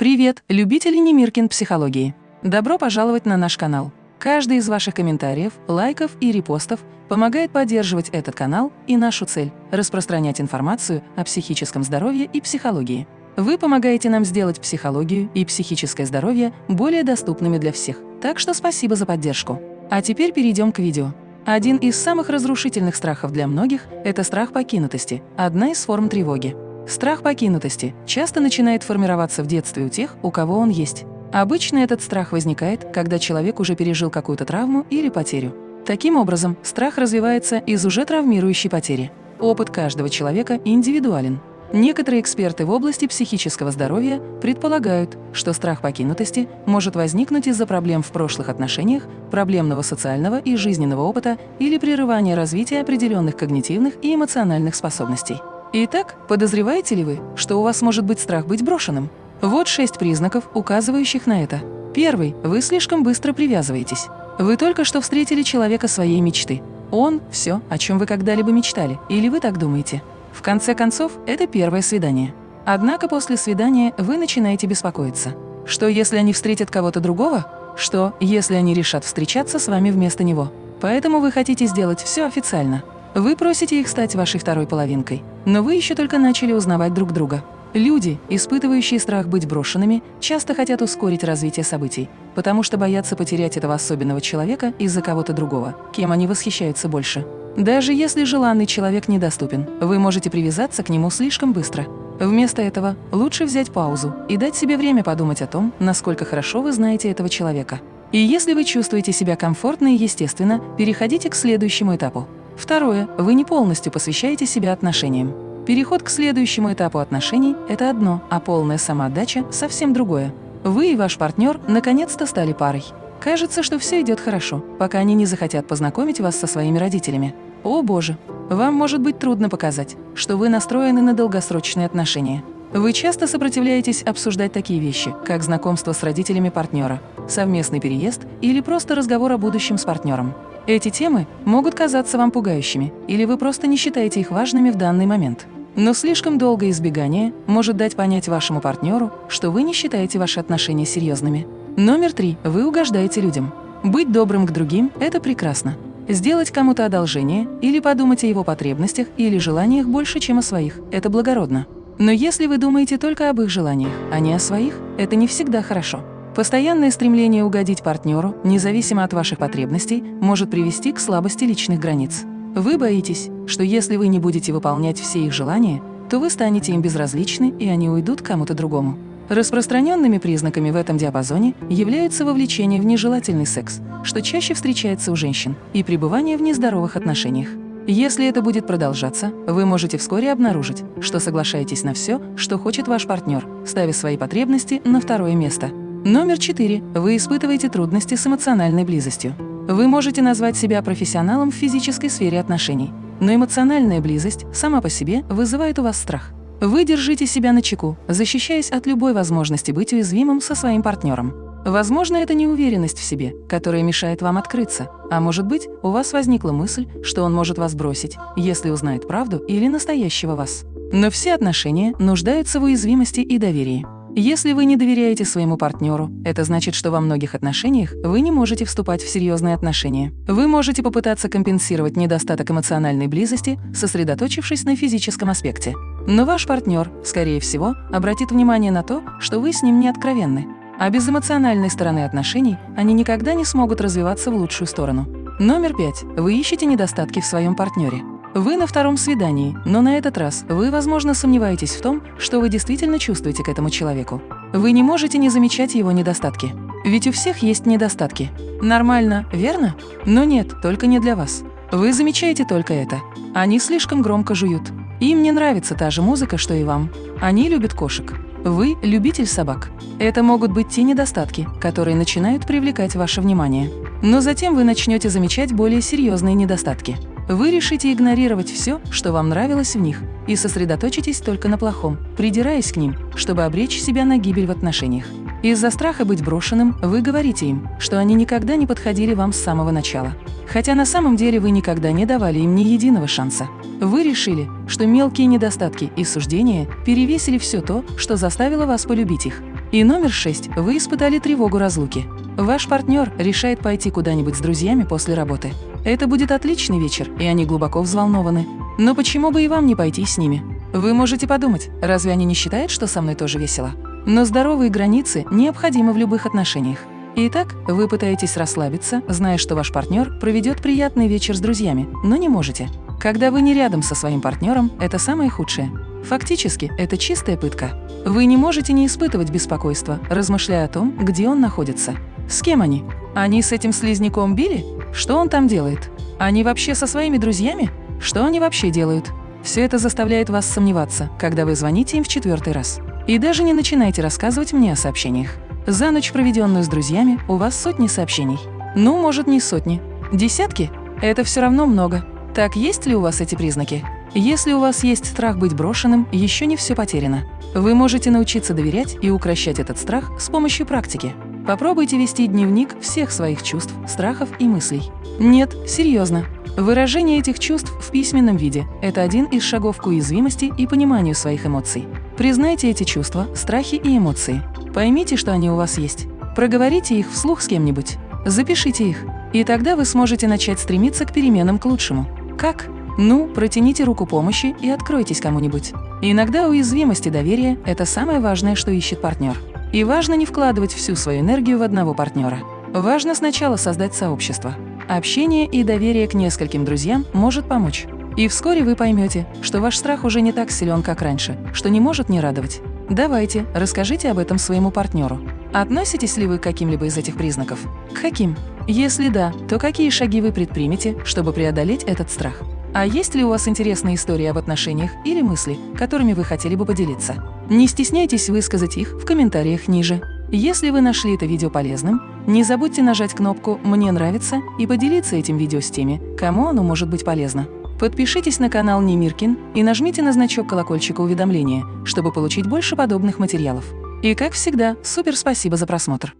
Привет, любители Немиркин психологии! Добро пожаловать на наш канал. Каждый из ваших комментариев, лайков и репостов помогает поддерживать этот канал и нашу цель – распространять информацию о психическом здоровье и психологии. Вы помогаете нам сделать психологию и психическое здоровье более доступными для всех, так что спасибо за поддержку. А теперь перейдем к видео. Один из самых разрушительных страхов для многих – это страх покинутости, одна из форм тревоги. Страх покинутости часто начинает формироваться в детстве у тех, у кого он есть. Обычно этот страх возникает, когда человек уже пережил какую-то травму или потерю. Таким образом, страх развивается из уже травмирующей потери. Опыт каждого человека индивидуален. Некоторые эксперты в области психического здоровья предполагают, что страх покинутости может возникнуть из-за проблем в прошлых отношениях, проблемного социального и жизненного опыта или прерывания развития определенных когнитивных и эмоциональных способностей. Итак, подозреваете ли вы, что у вас может быть страх быть брошенным? Вот шесть признаков, указывающих на это. Первый – вы слишком быстро привязываетесь. Вы только что встретили человека своей мечты. Он – все, о чем вы когда-либо мечтали, или вы так думаете. В конце концов, это первое свидание. Однако после свидания вы начинаете беспокоиться. Что, если они встретят кого-то другого? Что, если они решат встречаться с вами вместо него? Поэтому вы хотите сделать все официально. Вы просите их стать вашей второй половинкой, но вы еще только начали узнавать друг друга. Люди, испытывающие страх быть брошенными, часто хотят ускорить развитие событий, потому что боятся потерять этого особенного человека из-за кого-то другого, кем они восхищаются больше. Даже если желанный человек недоступен, вы можете привязаться к нему слишком быстро. Вместо этого лучше взять паузу и дать себе время подумать о том, насколько хорошо вы знаете этого человека. И если вы чувствуете себя комфортно и естественно, переходите к следующему этапу Второе. Вы не полностью посвящаете себя отношениям. Переход к следующему этапу отношений – это одно, а полная самоотдача – совсем другое. Вы и ваш партнер наконец-то стали парой. Кажется, что все идет хорошо, пока они не захотят познакомить вас со своими родителями. О боже! Вам может быть трудно показать, что вы настроены на долгосрочные отношения. Вы часто сопротивляетесь обсуждать такие вещи, как знакомство с родителями партнера, совместный переезд или просто разговор о будущем с партнером. Эти темы могут казаться вам пугающими, или вы просто не считаете их важными в данный момент. Но слишком долгое избегание может дать понять вашему партнеру, что вы не считаете ваши отношения серьезными. Номер три. Вы угождаете людям. Быть добрым к другим – это прекрасно. Сделать кому-то одолжение или подумать о его потребностях или желаниях больше, чем о своих – это благородно. Но если вы думаете только об их желаниях, а не о своих, это не всегда хорошо. Постоянное стремление угодить партнеру, независимо от ваших потребностей, может привести к слабости личных границ. Вы боитесь, что если вы не будете выполнять все их желания, то вы станете им безразличны, и они уйдут кому-то другому. Распространенными признаками в этом диапазоне являются вовлечение в нежелательный секс, что чаще встречается у женщин, и пребывание в нездоровых отношениях. Если это будет продолжаться, вы можете вскоре обнаружить, что соглашаетесь на все, что хочет ваш партнер, ставя свои потребности на второе место – Номер четыре. Вы испытываете трудности с эмоциональной близостью. Вы можете назвать себя профессионалом в физической сфере отношений, но эмоциональная близость сама по себе вызывает у вас страх. Вы держите себя на чеку, защищаясь от любой возможности быть уязвимым со своим партнером. Возможно, это неуверенность в себе, которая мешает вам открыться. А может быть, у вас возникла мысль, что он может вас бросить, если узнает правду или настоящего вас. Но все отношения нуждаются в уязвимости и доверии. Если вы не доверяете своему партнеру, это значит, что во многих отношениях вы не можете вступать в серьезные отношения. Вы можете попытаться компенсировать недостаток эмоциональной близости, сосредоточившись на физическом аспекте. Но ваш партнер, скорее всего, обратит внимание на то, что вы с ним не откровенны. А без эмоциональной стороны отношений они никогда не смогут развиваться в лучшую сторону. Номер пять. Вы ищете недостатки в своем партнере. Вы на втором свидании, но на этот раз вы, возможно, сомневаетесь в том, что вы действительно чувствуете к этому человеку. Вы не можете не замечать его недостатки. Ведь у всех есть недостатки. Нормально, верно? Но нет, только не для вас. Вы замечаете только это. Они слишком громко жуют. Им не нравится та же музыка, что и вам. Они любят кошек. Вы – любитель собак. Это могут быть те недостатки, которые начинают привлекать ваше внимание. Но затем вы начнете замечать более серьезные недостатки. Вы решите игнорировать все, что вам нравилось в них, и сосредоточитесь только на плохом, придираясь к ним, чтобы обречь себя на гибель в отношениях. Из-за страха быть брошенным вы говорите им, что они никогда не подходили вам с самого начала. Хотя на самом деле вы никогда не давали им ни единого шанса. Вы решили, что мелкие недостатки и суждения перевесили все то, что заставило вас полюбить их. И номер шесть. Вы испытали тревогу разлуки. Ваш партнер решает пойти куда-нибудь с друзьями после работы. Это будет отличный вечер, и они глубоко взволнованы. Но почему бы и вам не пойти с ними? Вы можете подумать, разве они не считают, что со мной тоже весело? Но здоровые границы необходимы в любых отношениях. Итак, вы пытаетесь расслабиться, зная, что ваш партнер проведет приятный вечер с друзьями, но не можете. Когда вы не рядом со своим партнером, это самое худшее. Фактически, это чистая пытка. Вы не можете не испытывать беспокойства, размышляя о том, где он находится. С кем они? Они с этим слизняком били? Что он там делает? Они вообще со своими друзьями? Что они вообще делают? Все это заставляет вас сомневаться, когда вы звоните им в четвертый раз. И даже не начинайте рассказывать мне о сообщениях. За ночь, проведенную с друзьями, у вас сотни сообщений. Ну, может, не сотни. Десятки? Это все равно много. Так есть ли у вас эти признаки? Если у вас есть страх быть брошенным, еще не все потеряно. Вы можете научиться доверять и укращать этот страх с помощью практики. Попробуйте вести дневник всех своих чувств, страхов и мыслей. Нет, серьезно. Выражение этих чувств в письменном виде – это один из шагов к уязвимости и пониманию своих эмоций. Признайте эти чувства, страхи и эмоции. Поймите, что они у вас есть. Проговорите их вслух с кем-нибудь. Запишите их. И тогда вы сможете начать стремиться к переменам к лучшему. Как? Ну, протяните руку помощи и откройтесь кому-нибудь. Иногда уязвимость и доверие – это самое важное, что ищет партнер. И важно не вкладывать всю свою энергию в одного партнера. Важно сначала создать сообщество. Общение и доверие к нескольким друзьям может помочь. И вскоре вы поймете, что ваш страх уже не так силен, как раньше, что не может не радовать. Давайте, расскажите об этом своему партнеру. Относитесь ли вы к каким-либо из этих признаков? К каким? Если да, то какие шаги вы предпримете, чтобы преодолеть этот страх? А есть ли у вас интересные истории об отношениях или мысли, которыми вы хотели бы поделиться? Не стесняйтесь высказать их в комментариях ниже. Если вы нашли это видео полезным, не забудьте нажать кнопку «Мне нравится» и поделиться этим видео с теми, кому оно может быть полезно. Подпишитесь на канал Немиркин и нажмите на значок колокольчика уведомления, чтобы получить больше подобных материалов. И как всегда, супер спасибо за просмотр!